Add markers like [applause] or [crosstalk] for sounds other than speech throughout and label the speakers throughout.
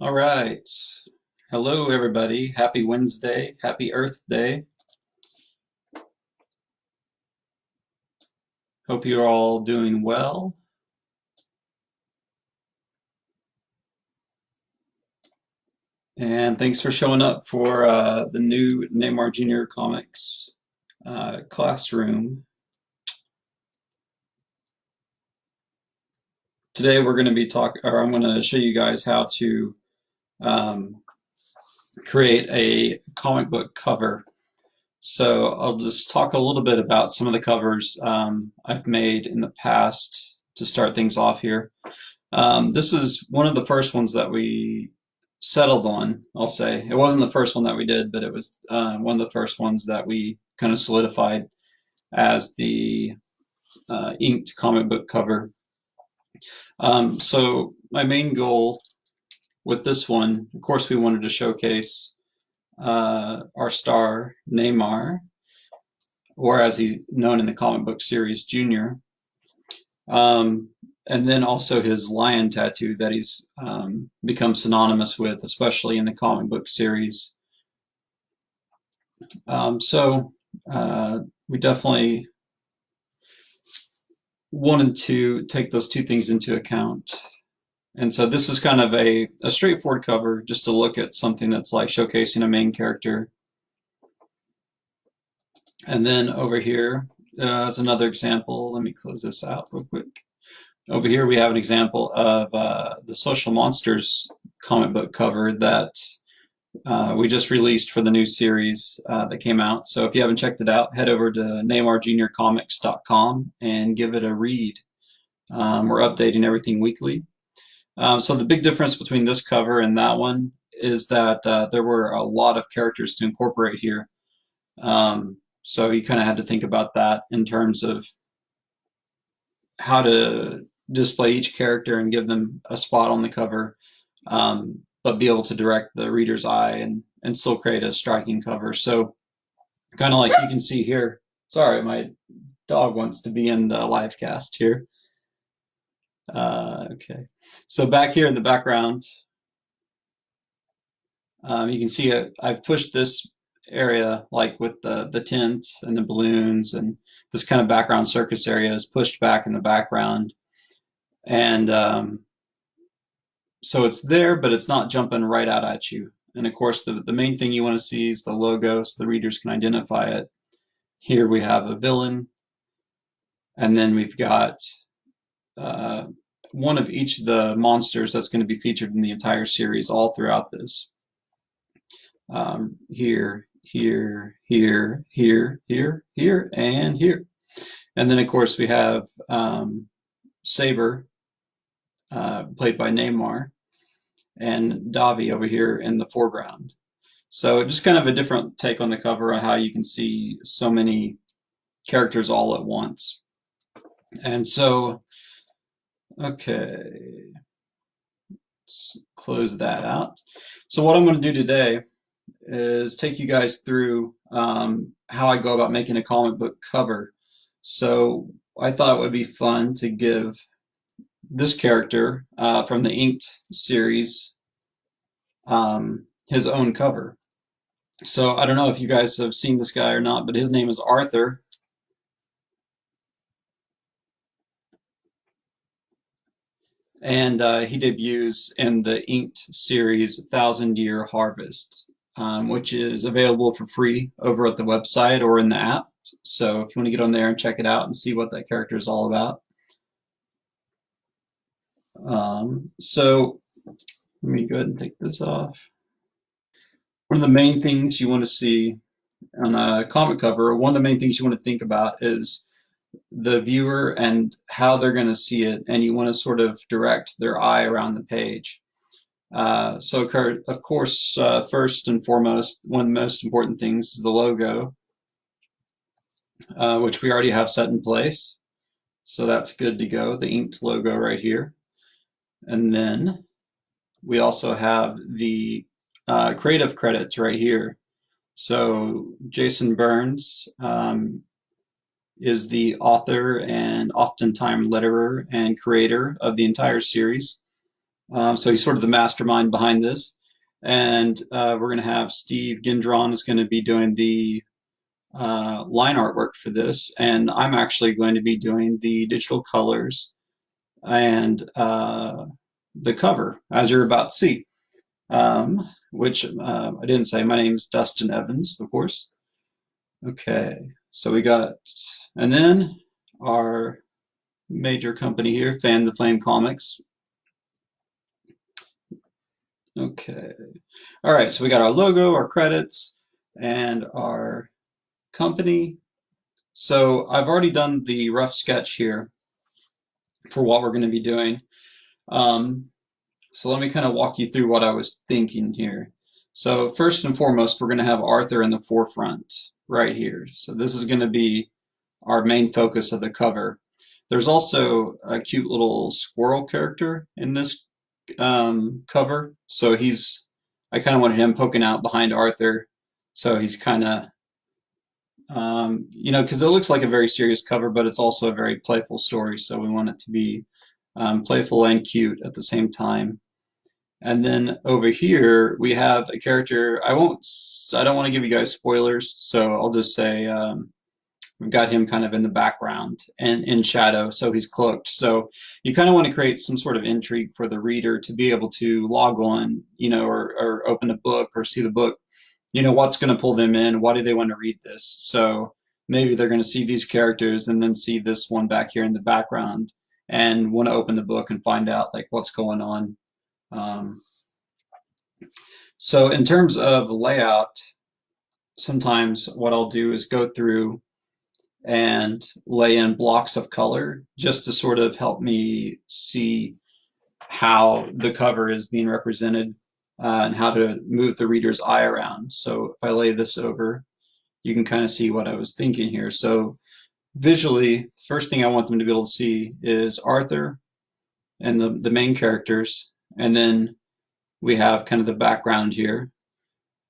Speaker 1: All right. Hello, everybody. Happy Wednesday. Happy Earth Day. Hope you're all doing well. And thanks for showing up for uh, the new Neymar Jr. Comics uh, classroom. Today we're going to be talking, or I'm going to show you guys how to um, create a comic book cover. So I'll just talk a little bit about some of the covers um, I've made in the past to start things off here. Um, this is one of the first ones that we settled on, I'll say. It wasn't the first one that we did, but it was uh, one of the first ones that we kind of solidified as the uh, inked comic book cover. Um, so my main goal with this one, of course, we wanted to showcase uh, our star, Neymar, or as he's known in the comic book series, Junior. Um, and then also his lion tattoo that he's um, become synonymous with, especially in the comic book series. Um, so uh, we definitely wanted to take those two things into account. And so this is kind of a, a straightforward cover just to look at something that's like showcasing a main character. And then over here uh, is another example. Let me close this out real quick. Over here we have an example of uh, the Social Monsters comic book cover that uh, we just released for the new series uh, that came out. So if you haven't checked it out, head over to neymarjuniorcomics.com and give it a read. Um, we're updating everything weekly. Um, so the big difference between this cover and that one is that uh, there were a lot of characters to incorporate here. Um, so you kind of had to think about that in terms of how to display each character and give them a spot on the cover, um, but be able to direct the reader's eye and, and still create a striking cover. So kind of like you can see here, sorry, my dog wants to be in the live cast here. Uh, okay, so back here in the background, um, you can see it, I've pushed this area like with the, the tent and the balloons and this kind of background circus area is pushed back in the background and um, so it's there, but it's not jumping right out at you. And of course, the, the main thing you want to see is the logo so the readers can identify it. Here we have a villain, and then we've got uh, one of each of the monsters that's going to be featured in the entire series all throughout this. Um, here, here, here, here, here, here, and here. And then, of course, we have um, Saber, uh, played by Neymar, and Davi over here in the foreground. So just kind of a different take on the cover on how you can see so many characters all at once. And so, okay, let's close that out. So what I'm going to do today is take you guys through um, how I go about making a comic book cover. So I thought it would be fun to give this character uh, from the Inked series um, his own cover. So I don't know if you guys have seen this guy or not, but his name is Arthur. And uh, he debuts in the Inked series Thousand Year Harvest, um, which is available for free over at the website or in the app. So if you want to get on there and check it out and see what that character is all about. Um, so let me go ahead and take this off. One of the main things you want to see on a comic cover, one of the main things you want to think about is the viewer and how they're going to see it, and you want to sort of direct their eye around the page. Uh, so, of course, uh, first and foremost, one of the most important things is the logo, uh, which we already have set in place. So that's good to go, the inked logo right here. And then we also have the uh, creative credits right here. So Jason Burns um, is the author and oftentimes letterer and creator of the entire series. Um, so he's sort of the mastermind behind this. And uh, we're going to have Steve Gendron is going to be doing the uh, line artwork for this. And I'm actually going to be doing the digital colors and uh, the cover, as you're about to see. Um, which uh, I didn't say. My name is Dustin Evans, of course. Okay, so we got, and then our major company here, Fan the Flame Comics. Okay, all right, so we got our logo, our credits, and our company. So I've already done the rough sketch here for what we're going to be doing. Um, so let me kind of walk you through what I was thinking here. So first and foremost, we're going to have Arthur in the forefront right here. So this is going to be our main focus of the cover. There's also a cute little squirrel character in this um, cover. So he's, I kind of wanted him poking out behind Arthur. So he's kind of, um, you know, because it looks like a very serious cover, but it's also a very playful story. So we want it to be um, playful and cute at the same time. And then over here we have a character. I won't. I don't want to give you guys spoilers, so I'll just say um, we've got him kind of in the background and in shadow, so he's cloaked. So you kind of want to create some sort of intrigue for the reader to be able to log on, you know, or, or open a book or see the book. You know, what's going to pull them in? Why do they want to read this? So maybe they're going to see these characters and then see this one back here in the background and want to open the book and find out like what's going on um, so in terms of layout, sometimes what I'll do is go through and lay in blocks of color just to sort of help me see how the cover is being represented uh, and how to move the reader's eye around. So if I lay this over, you can kind of see what I was thinking here. So visually, first thing I want them to be able to see is Arthur and the, the main characters and then we have kind of the background here.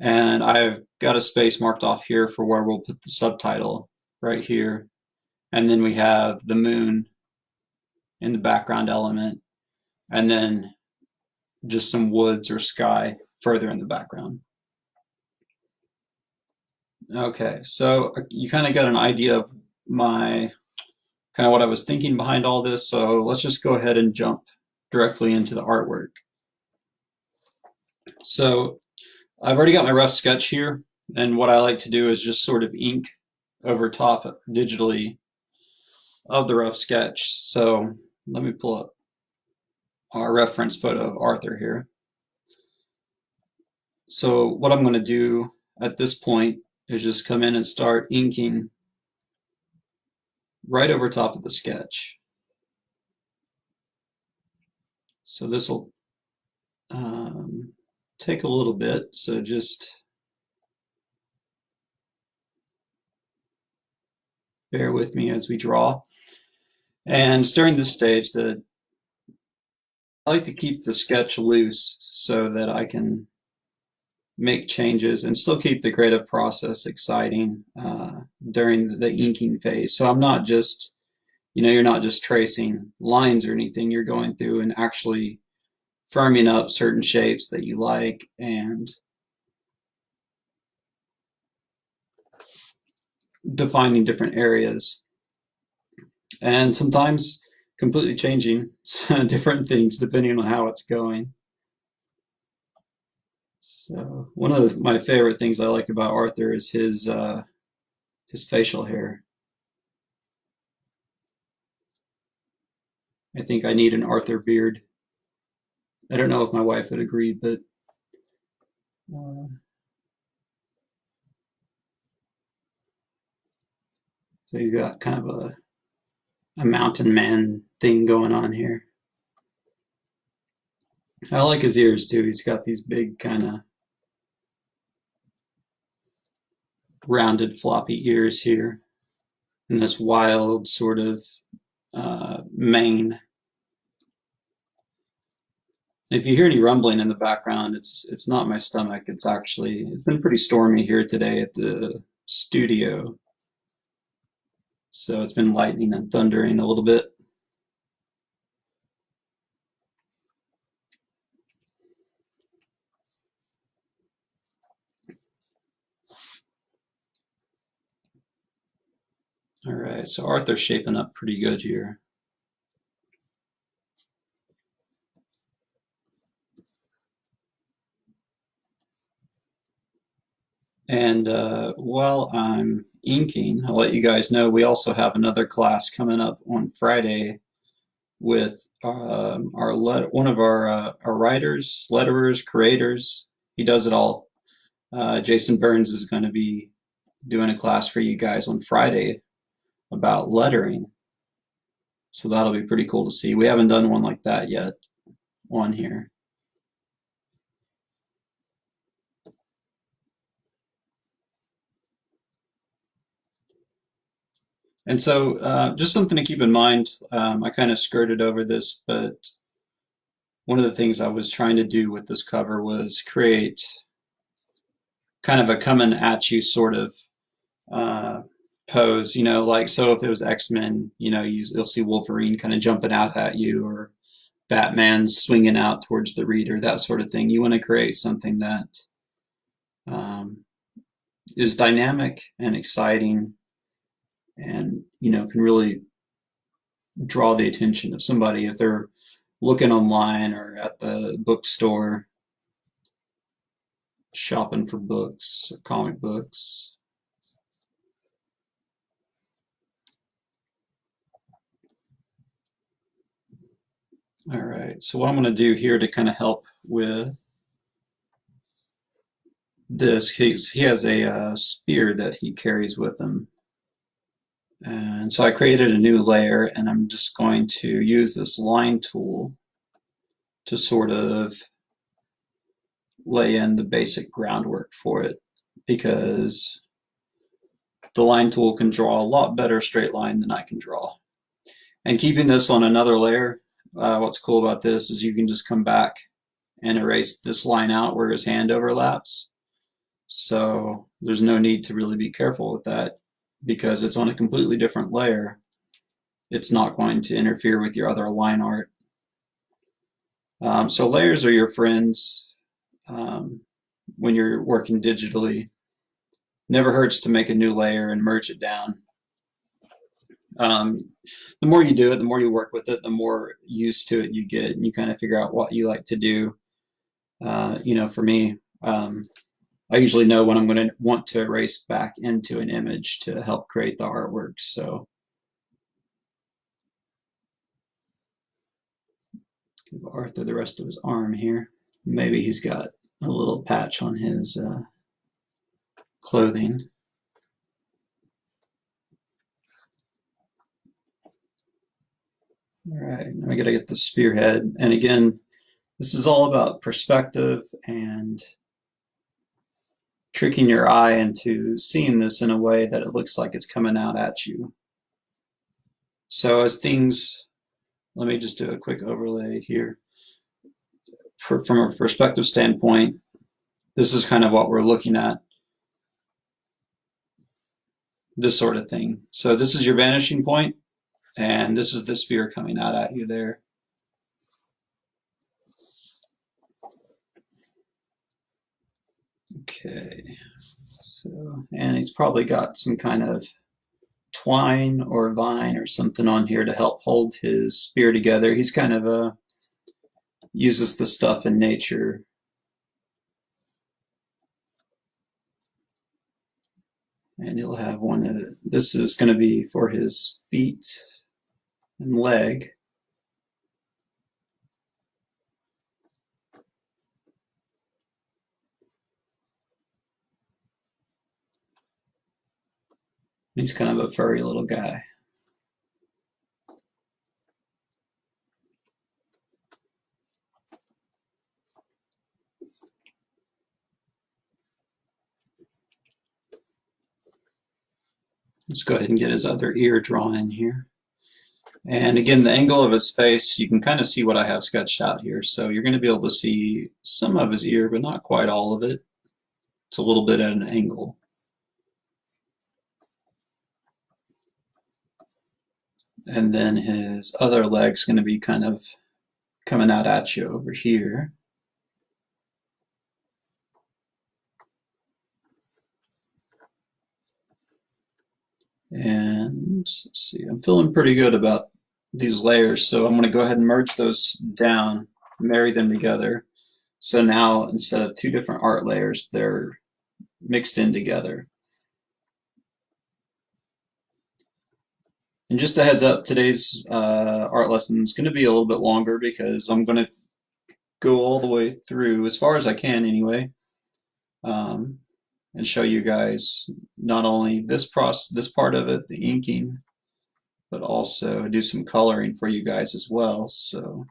Speaker 1: And I've got a space marked off here for where we'll put the subtitle right here. And then we have the moon in the background element. And then just some woods or sky further in the background. Okay, so uh, you kind of got an idea of my kind of what I was thinking behind all this. So let's just go ahead and jump directly into the artwork. So I've already got my rough sketch here and what I like to do is just sort of ink over top digitally of the rough sketch. So let me pull up our reference photo of Arthur here. So what I'm going to do at this point is just come in and start inking right over top of the sketch. So this will um, take a little bit. So just bear with me as we draw. And during this stage, the I like to keep the sketch loose so that I can make changes and still keep the creative process exciting uh, during the inking phase. So I'm not just you know, you're not just tracing lines or anything, you're going through and actually firming up certain shapes that you like and defining different areas. And sometimes completely changing [laughs] different things depending on how it's going. So one of my favorite things I like about Arthur is his uh, his facial hair. I think I need an Arthur beard. I don't know if my wife would agree, but uh, so you got kind of a a mountain man thing going on here. I like his ears too. He's got these big kind of rounded floppy ears here and this wild sort of uh, mane. If you hear any rumbling in the background, it's it's not my stomach. It's actually it's been pretty stormy here today at the studio. So it's been lightning and thundering a little bit. All right, so Arthur's shaping up pretty good here. And uh, while I'm inking, I'll let you guys know we also have another class coming up on Friday with um, our one of our uh, our writers, letterers, creators. He does it all. Uh, Jason Burns is going to be doing a class for you guys on Friday about lettering. So that'll be pretty cool to see. We haven't done one like that yet on here. And so uh, just something to keep in mind, um, I kind of skirted over this, but one of the things I was trying to do with this cover was create kind of a coming at you sort of uh, pose, you know, like so if it was X-Men, you know, you, will see Wolverine kind of jumping out at you or Batman swinging out towards the reader, that sort of thing. You want to create something that um, is dynamic and exciting and you know can really draw the attention of somebody if they're looking online or at the bookstore shopping for books or comic books. All right, so what I'm going to do here to kind of help with this, he has a uh, spear that he carries with him. And so I created a new layer and I'm just going to use this line tool to sort of lay in the basic groundwork for it because the line tool can draw a lot better straight line than I can draw. And keeping this on another layer, uh, what's cool about this is you can just come back and erase this line out where his hand overlaps. So there's no need to really be careful with that because it's on a completely different layer, it's not going to interfere with your other line art. Um, so layers are your friends um, when you're working digitally. Never hurts to make a new layer and merge it down. Um, the more you do it, the more you work with it, the more used to it you get, and you kind of figure out what you like to do. Uh, you know, for me, um, I usually know when I'm going to want to erase back into an image to help create the artwork. So give Arthur the rest of his arm here. Maybe he's got a little patch on his uh, clothing. All right, now I got to get the spearhead. And again, this is all about perspective and tricking your eye into seeing this in a way that it looks like it's coming out at you. So as things, let me just do a quick overlay here. For, from a perspective standpoint, this is kind of what we're looking at. This sort of thing. So this is your vanishing point, and this is the sphere coming out at you there. Okay, so, and he's probably got some kind of twine or vine or something on here to help hold his spear together. He's kind of a, uses the stuff in nature. And he'll have one of, this is going to be for his feet and leg. He's kind of a furry little guy. Let's go ahead and get his other ear drawn in here. And again, the angle of his face, you can kind of see what I have sketched out here. So you're going to be able to see some of his ear, but not quite all of it. It's a little bit at an angle. And then his other leg's going to be kind of coming out at you over here. And let's see, I'm feeling pretty good about these layers, so I'm going to go ahead and merge those down, marry them together. So now instead of two different art layers, they're mixed in together. And just a heads up, today's uh, art lesson is going to be a little bit longer because I'm going to go all the way through, as far as I can anyway, um, and show you guys not only this process, this part of it, the inking, but also do some coloring for you guys as well. So.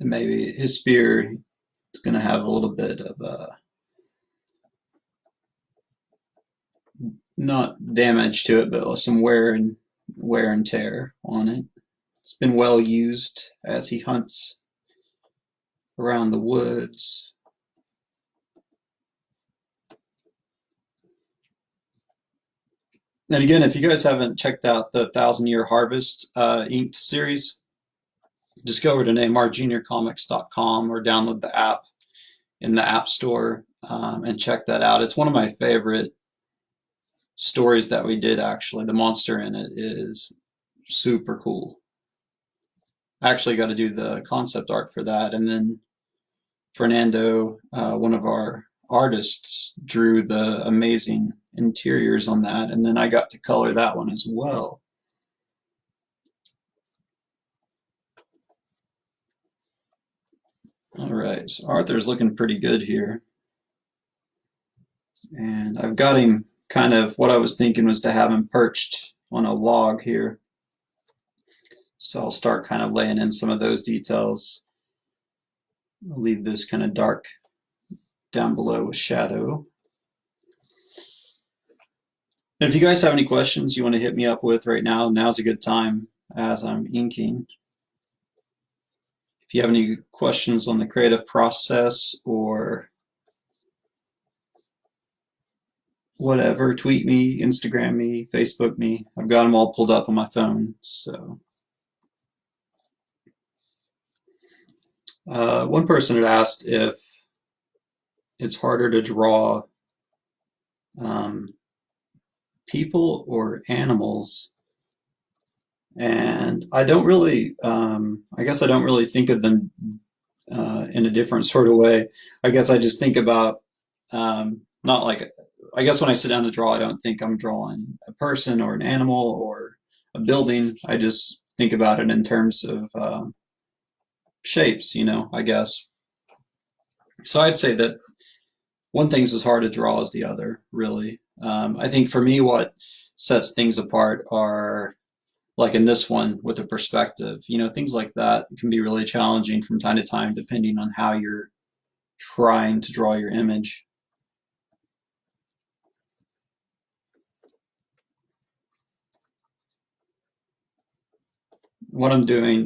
Speaker 1: And maybe his spear is going to have a little bit of a not damage to it, but some wear and wear and tear on it. It's been well used as he hunts around the woods. And again, if you guys haven't checked out the Thousand Year Harvest uh, inked series, just go over to neymarjuniorcomics.com or download the app in the App Store um, and check that out. It's one of my favorite stories that we did actually. The monster in it is super cool. I actually got to do the concept art for that. And then Fernando, uh, one of our artists, drew the amazing interiors on that. And then I got to color that one as well. All right, so Arthur's looking pretty good here. And I've got him kind of, what I was thinking was to have him perched on a log here. So I'll start kind of laying in some of those details. I'll leave this kind of dark down below with shadow. And if you guys have any questions you want to hit me up with right now, now's a good time as I'm inking. If you have any questions on the creative process or whatever, tweet me, Instagram me, Facebook me. I've got them all pulled up on my phone. So, uh, one person had asked if it's harder to draw um, people or animals and I don't really, um, I guess I don't really think of them uh, in a different sort of way. I guess I just think about, um, not like, I guess when I sit down to draw, I don't think I'm drawing a person or an animal or a building. I just think about it in terms of um, shapes, you know, I guess. So I'd say that one thing's as hard to draw as the other, really. Um, I think for me, what sets things apart are like in this one with the perspective. You know, things like that can be really challenging from time to time depending on how you're trying to draw your image. What I'm doing